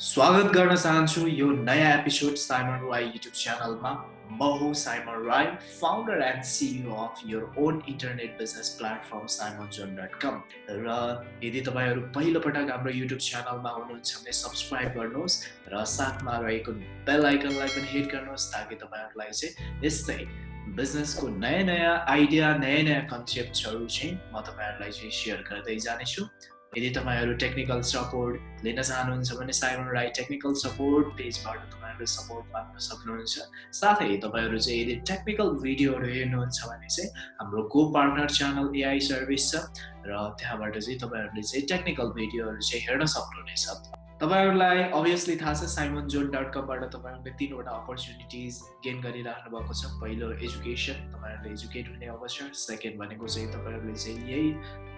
स्वागत गर्न चाहन्छु यो नयाँ एपिसोड साइमन राई युट्युब च्यानलमा म हो Simon Rai founder and CEO of your own internet business platform Simon zone dot com र यदि तपाईँहरू पहिलोपटक हाम्रो युट्युब च्यानलमा हुनुहुन्छ भने सब्सक्राइब गर्नुहोस् र साथमा रहेको बेल आइकनलाई पनि हिट गर्नुहोस् ताकि तपाईँहरूलाई चाहिँ यस्तै बिजनेसको नयाँ नयाँ आइडिया नयाँ नयाँ कन्सेप्टहरू चाहिँ म तपाईँहरूलाई चाहिँ सेयर गर्दै जानेछु। यदि तपाईँहरू टेक्निकल सपोर्ट लिन चाहनुहुन्छ भने साइमन राई टेक्निकल सपोर्ट पेजबाट तपाईँहरूले सपोर्ट पाउन सक्नुहुन्छ। साथै तपाईँहरू चाहिँ यदि टेक्निकल भिडियोहरू हेर्नुहुन्छ भने चाहिँ हाम्रो को पार्टनर च्यानल एआई सर्भिस छ र त्यहाँबाट चाहिँ तपाईँहरूले चाहिँ टेक्निकल भिडियोहरू चाहिँ हेर्न सक्नुहुनेछ। तपाईँहरूलाई अभियसली थाहा छ साइमन जोन डट कमबाट तपाईँहरूले तिनवटा अपर्च्युनिटिज गेन गरिराख्नु भएको छ। पहिलो एजुकेसन तपाईँहरूले एजुकेट हुने अवसर। सेकेन्ड भनेको चाहिँ तपाईँहरूले चाहिँ यही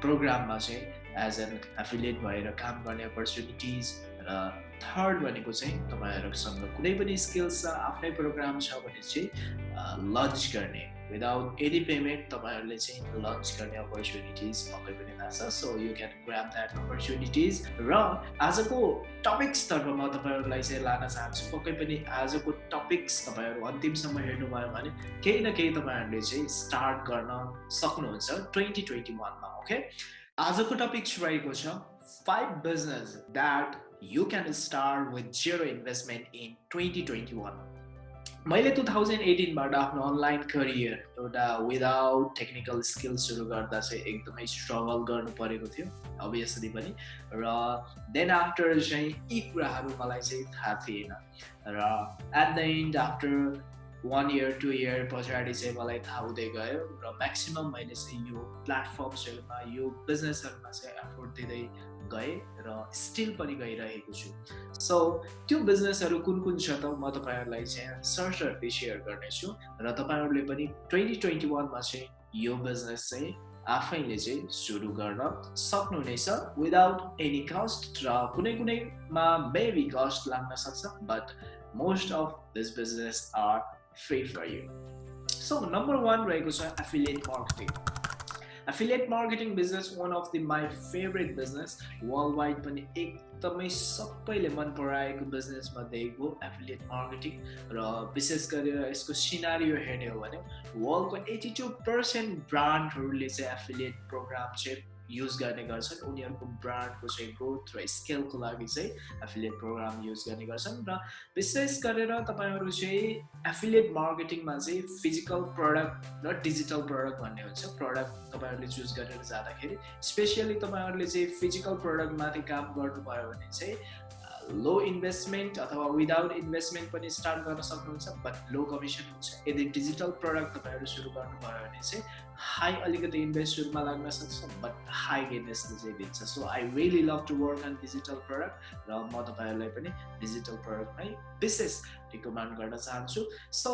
प्रोग्राममा चाहिँ एज एन एफिलिएट भएर काम गर्ने अपर्च्युनिटिज र थर्ड भनेको चाहिँ तपाईँहरूसँग कुनै पनि स्किल्स छ आफ्नै प्रोग्राम छ भने चाहिँ लन्च गर्ने. विदाउट एनी पेमेन्ट तपाईँहरूले चाहिँ लन्च गर्ने अपर्च्युनिटिज पक्कै पनि छ। So you can grab that opportunities र आजको टपिक्सतर्फ म तपाईँहरूलाई चाहिँ लान चाहन्छु पक्कै पनि आजको टपिक्स तपाईँहरू अन्तिमसम्म हेर्नुभयो भने केही न केही तपाईँहरूले चाहिँ स्टार्ट गर्न सक्नुहुन्छ ट्वेन्टी ट्वेन्टी वानमा ओके आजको टपिक रहेको छ five business that you can start with zero investment in twenty twenty one मैले टु थाउजन्ड एटिनबाट आफ्नो अनलाइन करियर एउटा विदाउट टेक्निकल स्किल सुरु गर्दा चाहिँ एकदमै स्ट्रगल गर्नु परेको थियो अभियसली पनि। र देन आफ्टर चाहिँ यी कुराहरू मलाई चाहिँ थाहा थिएन। र at the end after one year two year पछाडि चाहिँ मलाई थाहा हुँदै गयो र म्याक्सिमम् मैले चाहिँ यो प्लेटफर्म्सहरूमा यो बिजनेसहरूमा चाहिँ एफोर्ट दिँदै गएँ र स्टिल पनि गइरहेको छु। सो त्यो बिजनेसहरू कुन कुन छ त म तपाईँहरूलाई चाहिँ सर्टरली सेयर गर्नेछु र तपाईँहरूले पनि ट्वेन्टी ट्वेन्टी वानमा चाहिँ यो बिजनेस चाहिँ आफैले चाहिँ सुरु गर्न सक्नुहुनेछ विदाउट एनी कस्ट र कुनै कुनैमा मेबी कस्ट लाग्न सक्छ but most of this business are free for you so number one रहेको छ affiliate marketing affiliate marketing business one of the my favourite business world wide पनि एकदमै सबैले मन पराएको बिजनेस मध्ये एक हो एफिलिएट मार्केटिङ र विशेष गरेर यसको सिनारियो हेर्ने हो भने वर्ल्डको एटी टू पर्सेन्ट ब्रान्डहरूले चाहिँ एफिलिएट प्रोग्राम चाहिँ युज गर्ने गर्छन्। उनीहरूको ब्रान्डको चाहिँ ग्रोथ र स्केलको लागि चाहिँ एफिलिएट प्रोग्राम युज गर्ने गर्छन् र विशेष गरेर तपाईँहरू चाहिँ एफिलिएट मार्केटिङमा चाहिँ फिजिकल प्रडक्ट र डिजिटल प्रडक्ट भन्ने हुन्छ। प्रडक्ट तपाईँहरूले चुज गरेर जाँदाखेरि स्पेसियली तपाईँहरूले चाहिँ फिजिकल प्रडक्टमाथि काम गर्नुभयो भने चाहिँ लो इन्भेस्टमेन्ट अथवा विदाउट इन्भेस्टमेन्ट पनि स्टार्ट गर्न सक्नुहुन्छ बट लो कमिसन हुन्छ। यदि डिजिटल प्रडक्ट तपाईँहरू सुरु गर्नुभयो भने चाहिँ हाई अलिकति इन्भेस्ट सुरुमा लाग्न सक्छ बट हाई गेनेसले चाहिँ दिन्छ so I really love to work on digital product र म तपाईँहरूलाई पनि डिजिटल प्रडक्टमै विशेष रिकमेन्ड गर्न चाहन्छु। सो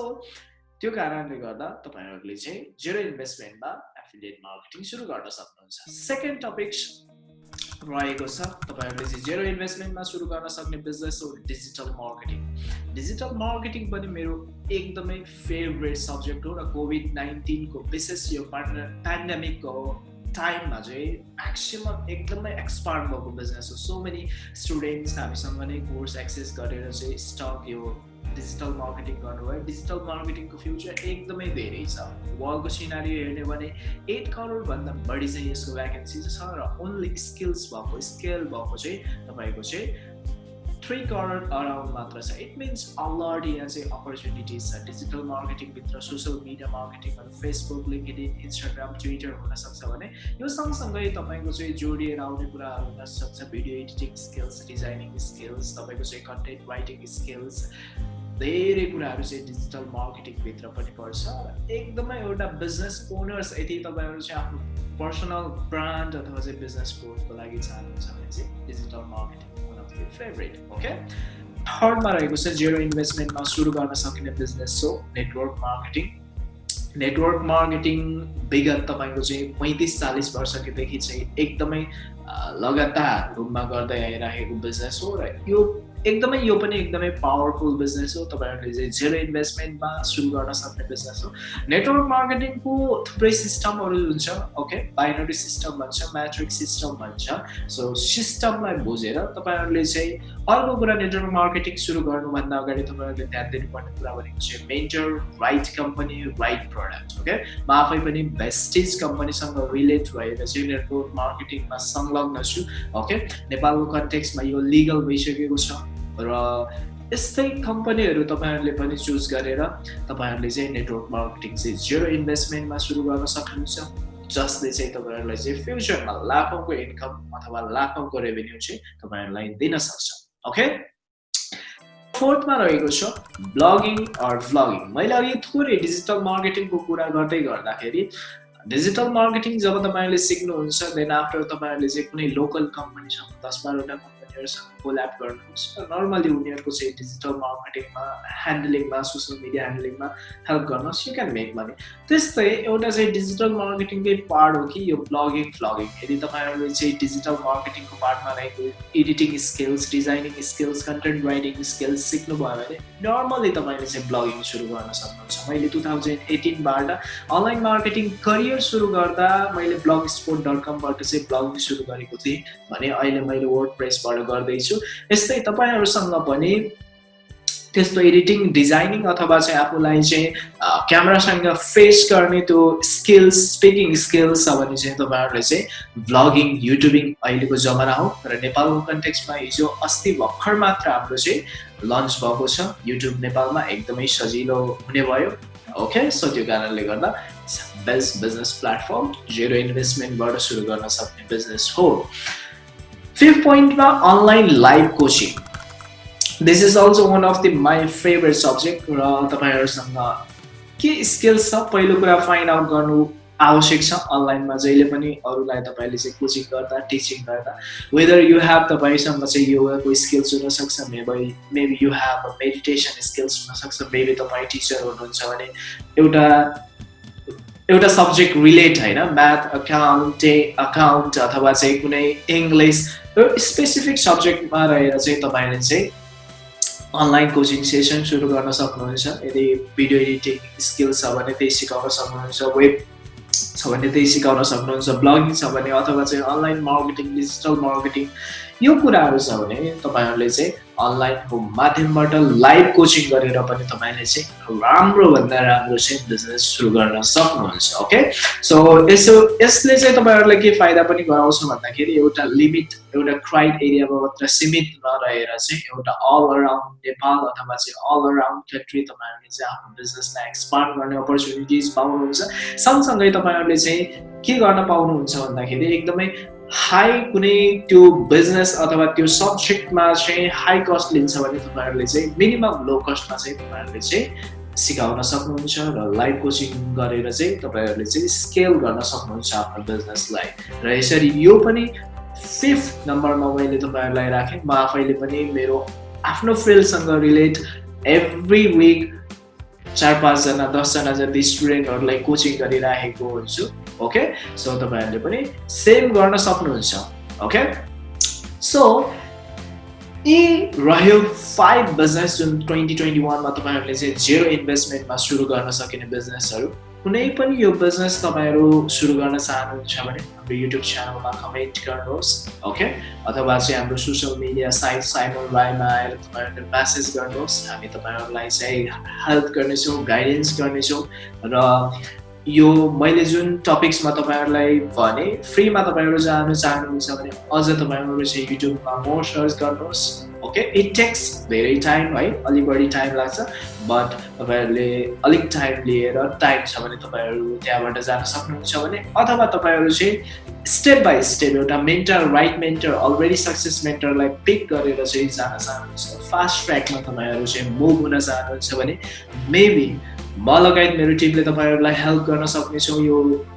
त्यो कारणले गर्दा तपाईँहरूले चाहिँ जेरो इन्भेस्टमेन्टमा एफिलिएट मार्केटिङ सुरु गर्न सक्नुहुन्छ। सेकेन्ड टपिक रहेको छ तपाईँहरूले चाहिँ जेरो इन्भेस्टमेन्टमा सुरु गर्न सक्ने बिजनेस हो डिजिटल मार्केटिङ डिजिटल मार्केटिङ पनि मेरो एकदमै फेभरेट सब्जेक्ट हो र कोभिड नाइन्टिनको विशेष यो पेन्डेमिकको टाइममा चाहिँ म्याक्सिमम् एकदमै एक्सपार्ट भएको बिजनेस हो। सो मेनी स्टुडेन्ट्स हामीसँग नै कोर्स एक्सेस गरेर चाहिँ स्टक यो डिजिटल मार्केटिङ गर्नुभयो डिजिटल मार्केटिङको फ्युचर एकदमै धेरै छ। वर्ल्डको सिनारी हेर्ने भने एट करोडभन्दा बढी चाहिँ यसको भ्याकेन्सी छ र ओन्ली स्किल्स भएको स्केल भएको चाहिँ तपाईँको चाहिँ थ्री करोड अराउन्ड मात्र छ। इट मिन्स अलरेडी यहाँ चाहिँ अपर्च्युनिटिज छ डिजिटल मार्केटिङभित्र सोसियल मिडिया मार्केटिङहरू फेसबुक लिङ्कडिन इन्स्टाग्राम ट्विटर हुनसक्छ भने यो सँगसँगै तपाईँको चाहिँ जोडिएर आउने कुराहरू हुनसक्छ video editing skills designing skills तपाईँको चाहिँ कन्टेन्ट राइटिङ स्किल्स धेरै कुराहरू चाहिँ डिजिटल मार्केटिङभित्र पनि पर्छ। एकदमै एउटा बिजनेस ओनर्स यदि तपाईँहरू चाहिँ आफ्नो पर्सनल ब्रान्ड अथवा चाहिँ बिजनेस ग्रोथको लागि चाहनुहुन्छ भने चाहिँ digital marketing one of the favourite okay थर्डमा रहेको छ जेरो इन्भेस्टमेन्टमा सुरु गर्न सकिने बिजनेस हो नेटवर्क मार्केटिङ नेटवर्क मार्केटिङ विगत तपाईँको चाहिँ पैँतिस चालिस वर्षदेखि चाहिँ एकदमै लगातार रूपमा गर्दै आइरहेको बिजनेस हो र यो एकदमै यो पनि एकदमै पावरफुल बिजनेस हो तपाईँहरूले चाहिँ जेरो इन्भेस्टमेन्टमा सुरु गर्न सक्ने बिजनेस हो। नेटवर्क मार्केटिङको थुप्रै सिस्टमहरू हुन्छ ओके बाइनरी सिस्टम भन्छ म्याट्रिक सिस्टम भन्छ। सो सिस्टमलाई बुझेर तपाईँहरूले चाहिँ अर्को कुरा नेटवर्क मार्केटिङ सुरु गर्नुभन्दा अगाडि तपाईँहरूले ध्यान दिनुपर्ने कुरा भनेको चाहिँ mentor right company right product okay म आफै पनि बेस्टिज कम्पनीसँग रिलेट भएर चाहिँ नेटवर्क मार्केटिङमा संलग्न छु ओके नेपालको कन्टेक्समा यो लिगल भइसकेको छ र यस्तै कम्पनीहरू तपाईँहरूले पनि चुज गरेर तपाईँहरूले चाहिँ नेटवर्क मार्केटिङ चाहिँ जिरो इन्भेस्टमेन्टमा सुरु गर्न सक्नुहुन्छ जसले चाहिँ तपाईँहरूलाई चाहिँ फ्युचरमा लाखौँको इन्कम अथवा लाखौँको रेभेन्यू चाहिँ तपाईँहरूलाई दिन सक्छ ओके फोर्थमा रहेको छ ब्लगिङ अर भ्लगिङ मैले अघि थोरै डिजिटल मार्केटिङको कुरा गर्दै गर्दाखेरि डिजिटल मार्केटिङ जब तपाईँहरूले सिक्नुहुन्छ देन आफ्टर तपाईँहरूले चाहिँ कुनै लोकल कम्पनी छ दस बाह्रवटा कम्पनीहरूसँग कोल्याप गर्नुहोस् र नर्मली उनीहरूको चाहिँ डिजिटल मार्केटिङमा ह्यान्डलिङमा सोसियल मिडिया ह्यान्डलिङमा हेल्प गर्नुहोस् यु क्यान मेक मनी त्यस्तै एउटा चाहिँ डिजिटल मार्केटिङकै पार्ट हो कि यो ब्लगिङ फ्लगिङ यदि तपाईँहरूले चाहिँ डिजिटल मार्केटिङको पार्टमा रहेको editing skills designing skills content writing skills सिक्नुभयो भने नर्मली तपाईँले चाहिँ ब्लगिङ सुरु गर्न सक्नुहुन्छ। मैले टु थाउजन्ड एटिनबाट अनलाइन मार्केटिङ करियर सुरु गर्दा मैले ब्लग स्पोर्ट डट कमबाट चाहिँ ब्लगिङ सुरु गरेको थिएँ। भने अहिले मैले वर्ड प्रेसबाट गर्दैछु। यस्तै तपाईँहरूसँग पनि त्यस्तो एडिटिङ डिजाइनिङ अथवा चाहिँ आफूलाई चाहिँ क्यामेरासँग फेस गर्ने त्यो स्किल्स स्पिकिङ स्किल्स छ भने चाहिँ तपाईँहरूले चाहिँ भ्लगिङ युट्युबिङ अहिलेको जमाना हो र नेपालको कन्टेक्समा हिजो अस्ति भर्खर मात्र हाम्रो चाहिँ लन्च भएको छ। युट्युब नेपालमा एकदमै सजिलो हुने भयो। ओके सो त्यो कारणले गर्दा बेस्ट बिजनेस प्लेटफर्म जेरो इन्भेस्टमेन्टबाट सुरु गर्न सक्ने बिजनेस हो। फिफ्थ पोइन्टमा online live coaching this is also one of the my favourite subject र तपाईँहरूसँग के स्किल्स छ पहिलो कुरा फाइन्ड आउट गर्नु आवश्यक छ अनलाइनमा जहिले पनि अरूलाई तपाईँले चाहिँ कोचिङ गर्दा टिचिङ गर्दा वेदर यु हेभ तपाईँसँग चाहिँ योगाको स्किल्स हुनसक्छ maybe maybe you have meditation skills हुनसक्छ मेबी तपाईँ टिचर हुनुहुन्छ भने एउटा एउटा सब्जेक्ट रिलेट होइन म्याथ अकाउन्टे अकाउन्ट अथवा चाहिँ कुनै इङ्ग्लिस स्पेसिफिक सब्जेक्टमा रहेर चाहिँ तपाईँले चाहिँ अनलाइन कोचिङ सेसन सुरु गर्न सक्नुहुन्छ। यदि भिडियो एडिटिङ स्किल्स छ भने त्यही सिकाउन सक्नुहुन्छ वेब छ भने त्यही सिकाउन सक्नुहुन्छ ब्लगिङ छ भने अथवा चाहिँ अनलाइन मार्केटिङ डिजिटल मार्केटिङ यो कुराहरू छ भने तपाईँहरूले चाहिँ अनलाइनको माध्यमबाट लाइभ कोचिङ गरेर पनि तपाईँले चाहिँ राम्रोभन्दा राम्रो चाहिँ बिजनेस सुरु गर्न सक्नुहुन्छ ओके सो यसो यसले चाहिँ तपाईँहरूलाई के फाइदा पनि गराउँछ भन्दाखेरि एउटा लिमिट एउटा क्राइड एरियामा मात्र सीमित नरहेर चाहिँ एउटा अल अराउन्ड नेपाल अथवा चाहिँ अल अराउन्ड कन्ट्री तपाईँहरूले चाहिँ आफ्नो बिजनेसलाई एक्सपान्ड गर्ने अपर्च्युनिटिज पाउनुहुन्छ। सँगसँगै तपाईँहरूले चाहिँ के गर्न पाउनुहुन्छ भन्दाखेरि एकदमै हाई कुनै त्यो बिजनेस अथवा त्यो सब्जेक्टमा चाहिँ हाई कस्ट लिन्छ भने तपाईँहरूले चाहिँ मिनिमम लो कस्टमा चाहिँ तपाईँहरूले चाहिँ सिकाउन सक्नुहुन्छ र लाइभ कोचिङ गरेर चाहिँ तपाईँहरूले चाहिँ स्केल गर्न सक्नुहुन्छ आफ्नो बिजनेसलाई। र यसरी यो पनि फिफ्थ नम्बरमा मैले तपाईँहरूलाई राखेँ। म आफैले पनि मेरो आफ्नो फिल्डसँग रिलेट एभ्री विक चार पाँचजना दसजना जति स्टुडेन्टहरूलाई कोचिङ गरिराखेको हुन्छु ओके सो तपाईँहरूले पनि सेम गर्न सक्नुहुन्छ ओके सो यी रह्यो फाइभ बिजनेस जुन ट्वेन्टी ट्वेन्टी वानमा तपाईँहरूले चाहिँ जेरो इन्भेस्टमेन्टमा सुरु गर्न सकिने बिजनेसहरू कुनै पनि यो बिजनेस तपाईँहरू सुरु गर्न चाहनुहुन्छ भने हाम्रो युट्युब च्यानलमा कमेन्ट गर्नुहोस् ओके अथवा चाहिँ हाम्रो सोसियल मिडिया साइट साइमन राईमा आएर तपाईँहरूले म्यासेज गर्नुहोस्। हामी तपाईँहरूलाई चाहिँ हेल्प गर्नेछौँ गाइडेन्स गर्नेछौँ र यो मैले जुन टपिक्समा तपाईँहरूलाई भने फ्रीमा तपाईँहरू जानु चाहनुहुन्छ भने अझ तपाईँहरू चाहिँ युट्युबमा मोर सर्च गर्नुहोस्। ओके इट टेक्स धेरै टाइम है अलिक बढी टाइम लाग्छ बट तपाईँहरूले अलिक टाइम लिएर टाइम छ भने तपाईँहरू त्यहाँबाट जान सक्नुहुन्छ भने अथवा तपाईँहरू चाहिँ स्टेप बाई स्टेप एउटा mentor right mentor already success मेन्टरलाई pick गरेर चाहिँ जान चाहनुहुन्छ। फास्ट ट्र्याकमा तपाईँहरू चाहिँ मुभ हुन चाहनुहुन्छ भने मेबी म लगायत मेरो टिमले तपाईँहरूलाई हेल्प गर्न सक्नेछौँ यो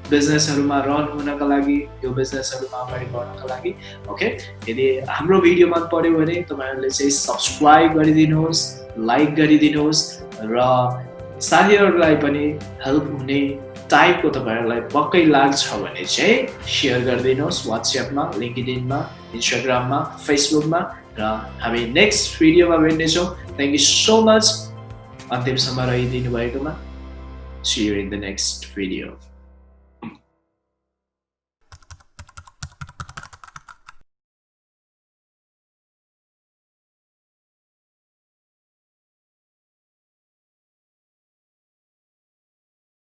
बिजनेसहरूमा रन हुनका लागि यो बिजनेसहरूमा अगाडि बढ्नको लागि ओके यदि हाम्रो भिडियो मन पऱ्यो भने तपाईँहरूले चाहिँ सब्सक्राइब गरिदिनुहोस् लाइक गरिदिनुहोस् र साथीहरूलाई पनि हेल्प हुने टाइपको तपाईँहरूलाई पक्कै लाग्छ भने चाहिँ सेयर गरिदिनुहोस् वाट्सएपमा लिङ्कडिनमा इन्स्टाग्राममा फेसबुकमा र हामी नेक्स्ट भिडियोमा भेट्नेछौँ thank you so much Antep Samaray'ı dinleyin. See you in the next video.